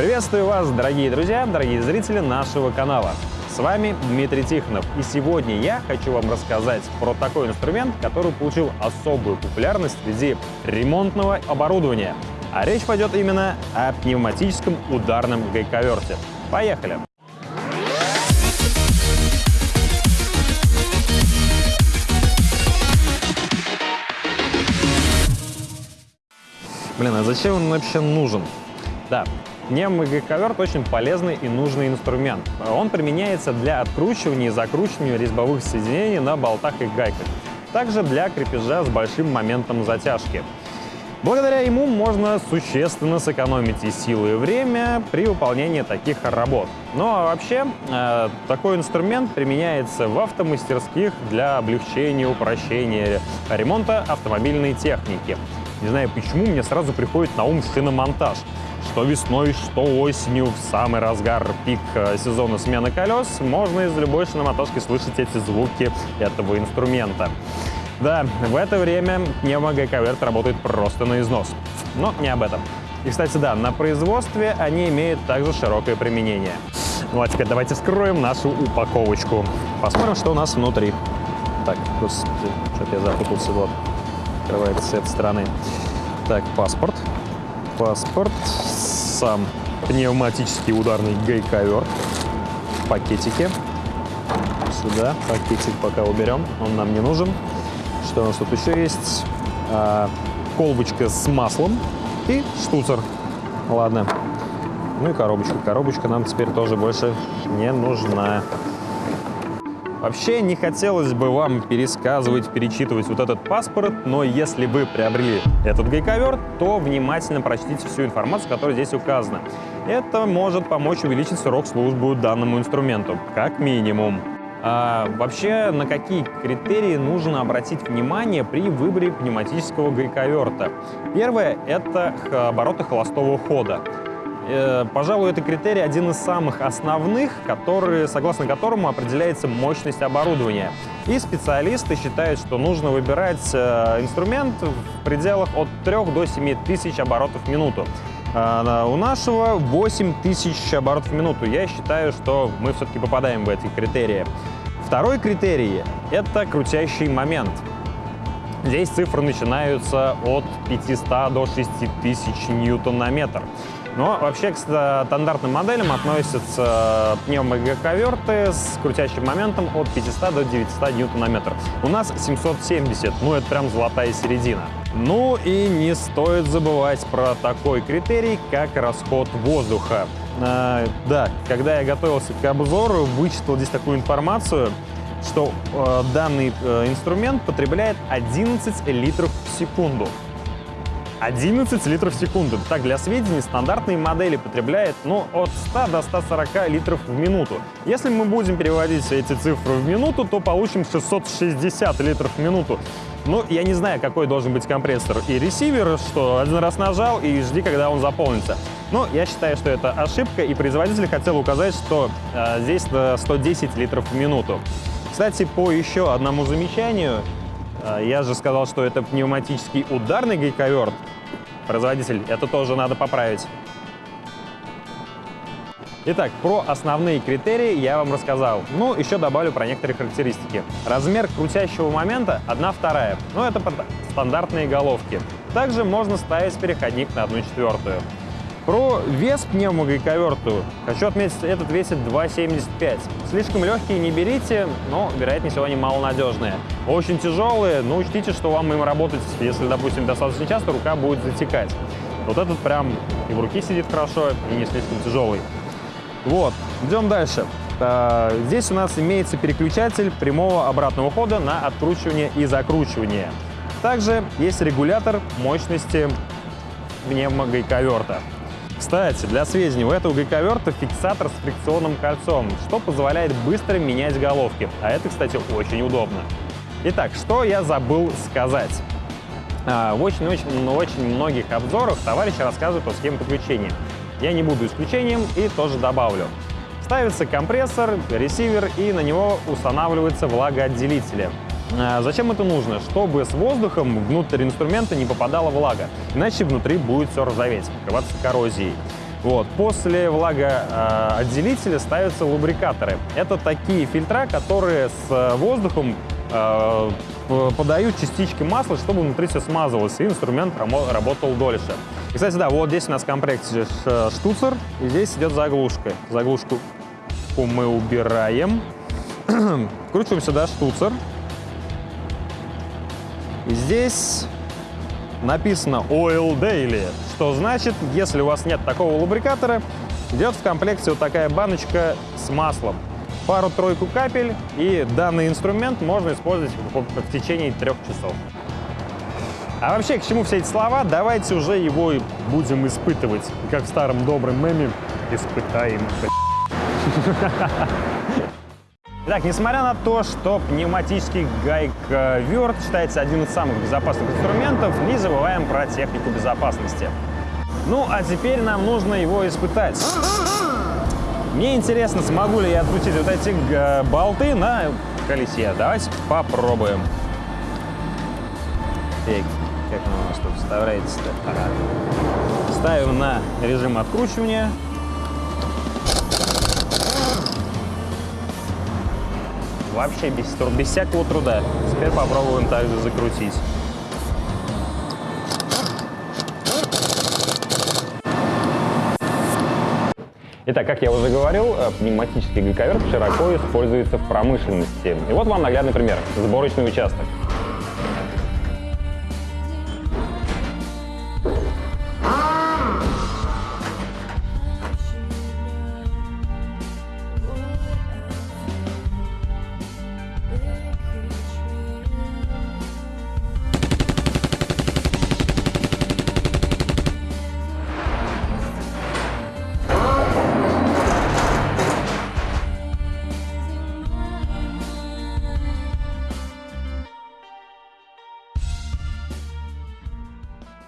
Приветствую вас, дорогие друзья, дорогие зрители нашего канала. С вами Дмитрий Тихонов, и сегодня я хочу вам рассказать про такой инструмент, который получил особую популярность среди ремонтного оборудования. А речь пойдет именно о пневматическом ударном гайковерте. Поехали! Блин, а зачем он вообще нужен? Да, Пневмогайковерт очень полезный и нужный инструмент. Он применяется для откручивания и закручивания резьбовых соединений на болтах и гайках. Также для крепежа с большим моментом затяжки. Благодаря ему можно существенно сэкономить и силы, и время при выполнении таких работ. Ну а вообще, э, такой инструмент применяется в автомастерских для облегчения, упрощения ремонта автомобильной техники. Не знаю почему, мне сразу приходит на ум шиномонтаж что весной, что осенью, в самый разгар пик э, сезона смены колес, можно из любой шиноматошки слышать эти звуки этого инструмента. Да, в это время пневмогайковерт работает просто на износ. Но не об этом. И, кстати, да, на производстве они имеют также широкое применение. Ну а теперь давайте вскроем нашу упаковочку. Посмотрим, что у нас внутри. Так, господи, что-то я запутался. Вот, открывается с этой стороны. Так, паспорт паспорт, сам пневматический ударный гайковер в пакетике. Сюда пакетик пока уберем, он нам не нужен. Что у нас тут еще есть? А, колбочка с маслом и штуцер. Ладно. Ну и коробочка. Коробочка нам теперь тоже больше не нужна. Вообще не хотелось бы вам пересказывать, перечитывать вот этот паспорт, но если вы приобрели этот гайковер, то внимательно прочтите всю информацию, которая здесь указана. Это может помочь увеличить срок службы данному инструменту, как минимум. А, вообще, на какие критерии нужно обратить внимание при выборе пневматического гайковерта? Первое — это обороты холостого хода. Э, пожалуй, это критерий один из самых основных, который, согласно которому определяется мощность оборудования. И специалисты считают, что нужно выбирать э, инструмент в пределах от 3 до 7 тысяч оборотов в минуту. А у нашего 8 тысяч оборотов в минуту. Я считаю, что мы все-таки попадаем в эти критерии. Второй критерий — это крутящий момент. Здесь цифры начинаются от 500 до 6000 ньютон на метр. Но вообще к стандартным моделям относятся пневмогайковерты с крутящим моментом от 500 до 900 ньютон на метр. У нас 770, ну это прям золотая середина. Ну и не стоит забывать про такой критерий, как расход воздуха. А, да, когда я готовился к обзору, вычитал здесь такую информацию, что э, данный э, инструмент потребляет 11 литров в секунду. 11 литров в секунду. Так, для сведения, стандартные модели потребляют ну, от 100 до 140 литров в минуту. Если мы будем переводить эти цифры в минуту, то получим 660 литров в минуту. Ну, я не знаю, какой должен быть компрессор и ресивер, что один раз нажал и жди, когда он заполнится. Но я считаю, что это ошибка, и производитель хотел указать, что э, здесь 110 литров в минуту. Кстати, по еще одному замечанию, я же сказал, что это пневматический ударный гайковерт, производитель. Это тоже надо поправить. Итак, про основные критерии я вам рассказал. Ну, еще добавлю про некоторые характеристики. Размер крутящего момента 1 вторая. Ну, это стандартные головки. Также можно ставить переходник на 1 четвертую. Про вес пневмогайковерту хочу отметить, этот весит 2,75. Слишком легкие не берите, но, вероятнее всего, они малонадежные. Очень тяжелые, но учтите, что вам им работать, если, допустим, достаточно часто, рука будет затекать. Вот этот прям и в руке сидит хорошо, и не слишком тяжелый. Вот, идем дальше. А, здесь у нас имеется переключатель прямого обратного хода на откручивание и закручивание. Также есть регулятор мощности пневмогайковерта. Кстати, для сведения, у этого гайковерта фиксатор с фрикционным кольцом, что позволяет быстро менять головки. А это, кстати, очень удобно. Итак, что я забыл сказать? А, в очень-очень многих обзорах товарищи рассказывают о схеме подключения. Я не буду исключением и тоже добавлю. Ставится компрессор, ресивер и на него устанавливаются влагоотделители. А зачем это нужно? Чтобы с воздухом внутрь инструмента не попадала влага, иначе внутри будет все ржаветь, покрываться коррозией. Вот. После влагоотделителя ставятся лубрикаторы. Это такие фильтра, которые с воздухом э, подают частички масла, чтобы внутри все смазывалось, и инструмент работал дольше. Кстати, да, вот здесь у нас в комплекте штуцер, и здесь идет заглушка. Заглушку мы убираем. Вкручиваем сюда штуцер. И здесь написано Oil Daily, что значит, если у вас нет такого лубрикатора, идет в комплекте вот такая баночка с маслом. Пару-тройку капель, и данный инструмент можно использовать в течение трех часов. А вообще, к чему все эти слова? Давайте уже его будем испытывать. Как в старом добром меме, испытаем. Итак, несмотря на то, что пневматический гайк-верт считается одним из самых безопасных инструментов, не забываем про технику безопасности. Ну, а теперь нам нужно его испытать. Мне интересно, смогу ли я открутить вот эти э, болты на колесе. Давайте попробуем. Так, как оно у нас тут вставляется-то? Ага. Ставим на режим откручивания. Вообще без, без всякого труда. Теперь попробуем также закрутить. Итак, как я уже говорил, э, пневматический гайковерт широко используется в промышленности. И вот вам наглядный пример. Сборочный участок.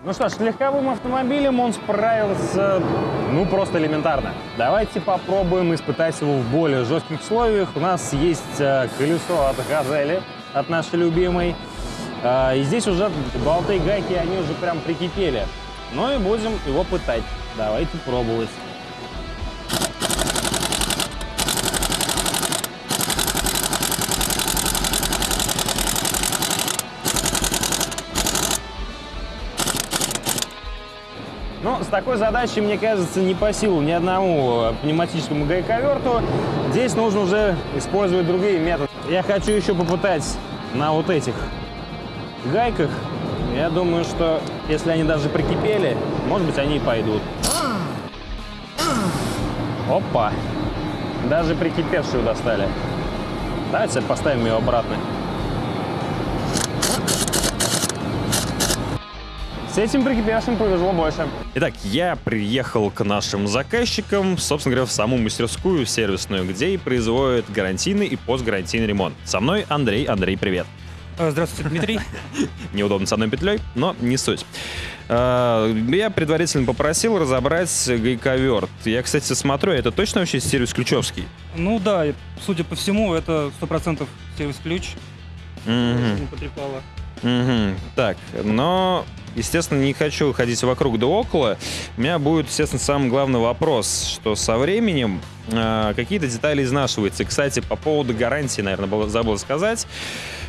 Ну что ж, легковым автомобилем он справился, ну, просто элементарно. Давайте попробуем испытать его в более жестких условиях. У нас есть э, колесо от Газели, от нашей любимой. Э, и здесь уже болты и гайки, они уже прям прикипели. Ну и будем его пытать. Давайте пробовать. С такой задачей, мне кажется, не по силу ни одному э, пневматическому гайковерту. Здесь нужно уже использовать другие методы. Я хочу еще попытать на вот этих гайках. Я думаю, что если они даже прикипели, может быть, они и пойдут. Опа! Даже прикипевшую достали. Давайте поставим ее обратно. С этим прикипевшим повезло больше. Итак, я приехал к нашим заказчикам, собственно говоря, в саму мастерскую сервисную, где и производят гарантийный и постгарантийный ремонт. Со мной Андрей. Андрей, привет. Э, здравствуйте, Дмитрий. Неудобно с одной петлей, но не суть. Э, я предварительно попросил разобрать гайковерт. Я, кстати, смотрю, это точно вообще сервис ключевский? Ну да, судя по всему, это 100% сервис-ключ. Угу. Не потрепало. Угу. Так, но Естественно, не хочу ходить вокруг да около. У меня будет, естественно, самый главный вопрос, что со временем э, какие-то детали изнашиваются. Кстати, по поводу гарантии, наверное, было, забыл сказать.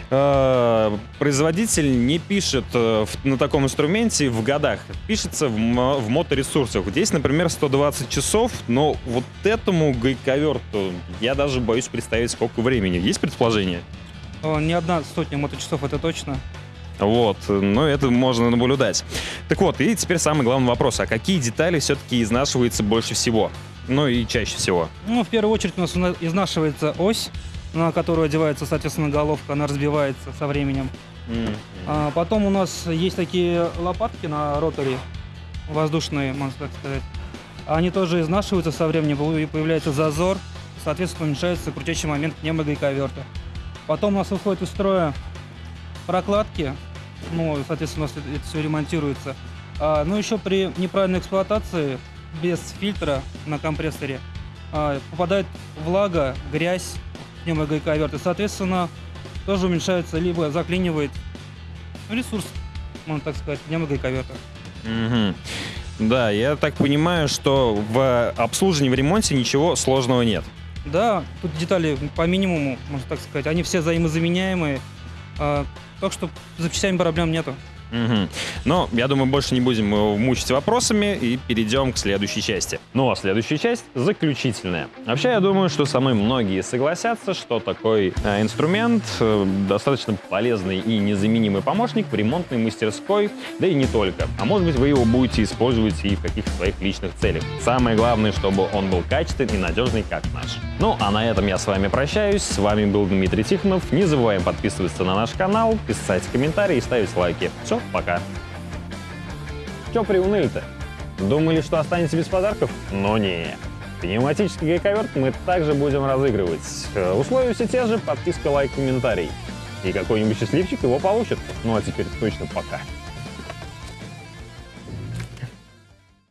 Э, производитель не пишет э, в, на таком инструменте в годах, пишется в, в моторесурсах. Здесь, например, 120 часов, но вот этому гайковерту я даже боюсь представить, сколько времени. Есть предположение? Не одна сотня моточасов, это точно. Вот, но это можно наблюдать. Так вот, и теперь самый главный вопрос. А какие детали все-таки изнашиваются больше всего? Ну и чаще всего? Ну, в первую очередь у нас изнашивается ось, на которую одевается, соответственно, головка. Она разбивается со временем. Mm-hmm. А потом у нас есть такие лопатки на роторе, воздушные, можно так сказать. Они тоже изнашиваются со временем, и появляется зазор, соответственно, уменьшается крутящий момент пневмогайковерта. Потом у нас выходит из строя прокладки, ну, соответственно, у нас это все ремонтируется. А, но еще при неправильной эксплуатации, без фильтра на компрессоре, а, попадает влага, грязь пневмогайковерт, и, соответственно, тоже уменьшается, либо заклинивает ресурс, можно так сказать, пневмогайковерта. Угу. Да, я так понимаю, что в обслуживании, в ремонте ничего сложного нет. Да, тут детали по минимуму, можно так сказать. Они все взаимозаменяемые. А, так что запчастями проблем нету. Угу. Но я думаю, больше не будем мучить вопросами и перейдем к следующей части. Ну а следующая часть заключительная. Вообще, я думаю, что со мной многие согласятся, что такой э, инструмент э, достаточно полезный и незаменимый помощник в ремонтной мастерской, да и не только. А может быть, вы его будете использовать и в каких-то своих личных целях. Самое главное, чтобы он был качественный и надежный, как наш. Ну, а на этом я с вами прощаюсь. С вами был Дмитрий Тихонов. Не забываем подписываться на наш канал, писать комментарии и ставить лайки. Все, пока. Че приуныли-то? Думали, что останется без подарков? Но не. Пневматический гайковерт мы также будем разыгрывать. Э, Условия все те же, подписка, лайк, комментарий. И какой-нибудь счастливчик его получит. Ну а теперь точно пока.